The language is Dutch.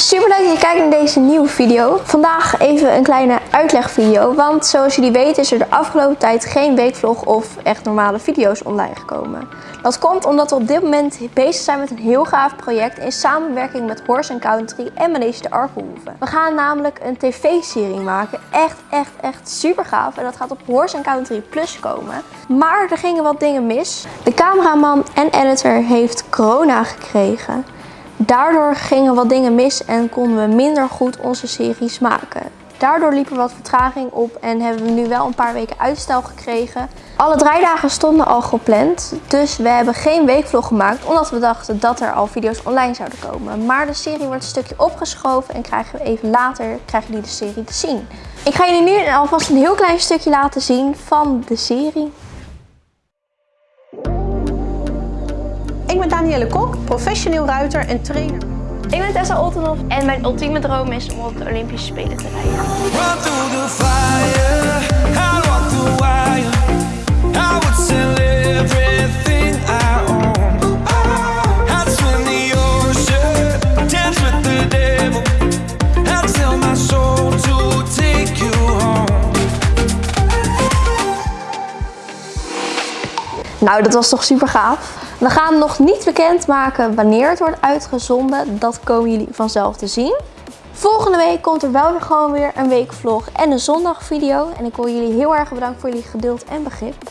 Super leuk dat je kijkt naar deze nieuwe video. Vandaag even een kleine uitlegvideo. Want zoals jullie weten is er de afgelopen tijd geen weekvlog of echt normale video's online gekomen. Dat komt omdat we op dit moment bezig zijn met een heel gaaf project in samenwerking met Horse Country en Manege de Arkenhoeven. We gaan namelijk een tv-serie maken. Echt, echt, echt super gaaf. En dat gaat op Horse Country Plus komen. Maar er gingen wat dingen mis. De cameraman en editor heeft corona gekregen. Daardoor gingen wat dingen mis en konden we minder goed onze series maken. Daardoor liep er wat vertraging op en hebben we nu wel een paar weken uitstel gekregen. Alle draaidagen stonden al gepland, dus we hebben geen weekvlog gemaakt omdat we dachten dat er al video's online zouden komen. Maar de serie wordt een stukje opgeschoven en krijgen we even later krijgen jullie de serie te zien. Ik ga jullie nu alvast een heel klein stukje laten zien van de serie. Ik ben Danielle Kok, professioneel ruiter en trainer. Ik ben Tessa Oltenhoff en mijn ultieme droom is om op de Olympische Spelen te rijden. Run through the fire, I walk the wire. I would sell everything I own. I'd swim the ocean, dance with the devil. I'd sell my soul to take you home. Nou, dat was toch super gaaf. We gaan nog niet bekendmaken wanneer het wordt uitgezonden. Dat komen jullie vanzelf te zien. Volgende week komt er wel weer gewoon weer een weekvlog en een zondagvideo. En ik wil jullie heel erg bedanken voor jullie geduld en begrip.